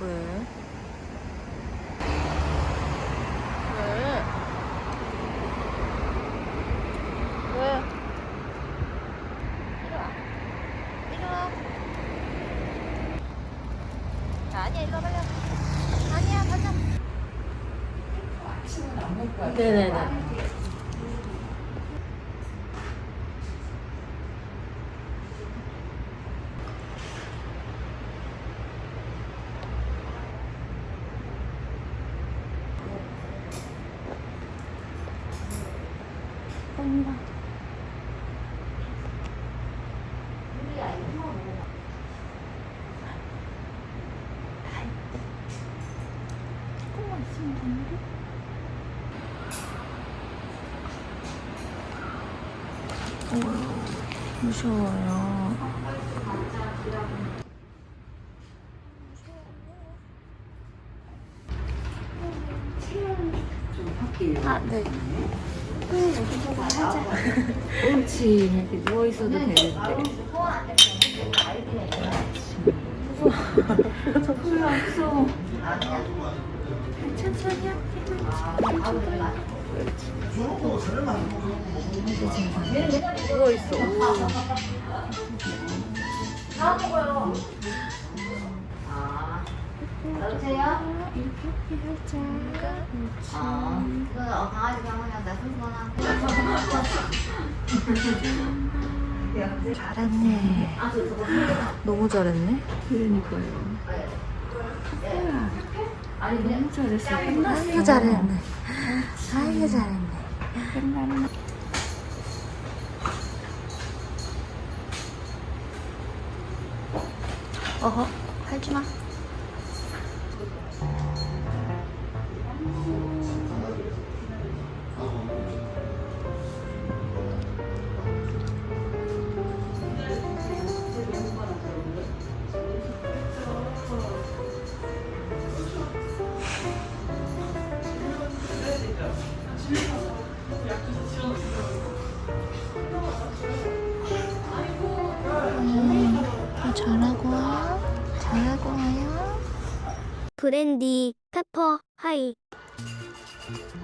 왜? 왜? 왜? 이리 와. 이리 와. 아니야, 이리 와, 빨리 와. 아니야, 가자. 네네네. 온다. 조금만 있으면 되는데? 오, 무서워요. 아, 네. 옳지. 이렇게 누워있어도 되는데. 무서워. 무서워. 무서워. 천천히 누워있어. 여보세요? 어, 그 어, 강아지. 잘했네. 너무 잘했네. 그러니까요. 너무 잘했어. 아이고 잘했네. 아이고 잘했네. 끝났네. 어허, 하지 마. 브랜디 페퍼 하이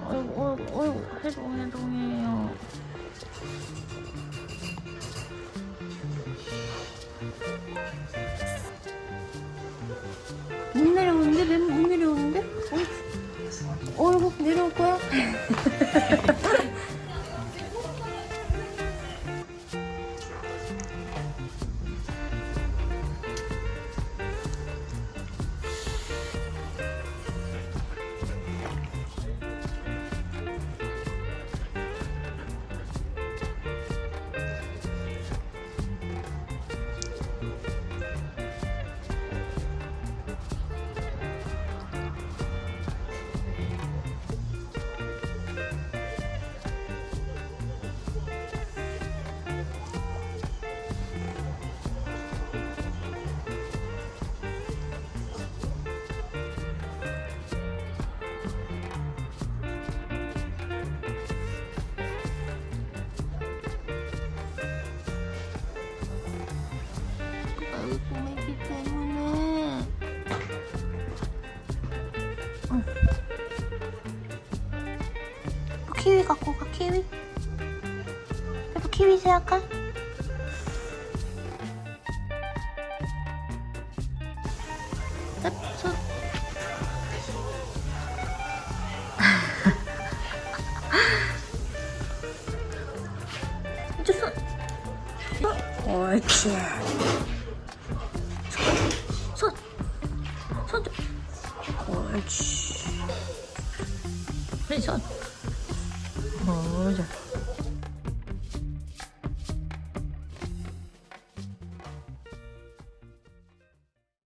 어이구, 어이구, 어이구, 해동, 해 동해요. 못 내려오는데? 맨못 내려오는데? 어이구, 내려올 거야? 키위 갖고 가, 키위. 페퍼 키위 생각할? 손. 이제 손. 옳지. 손. 손 좀. 옳지. 그래, 손. 어, 자.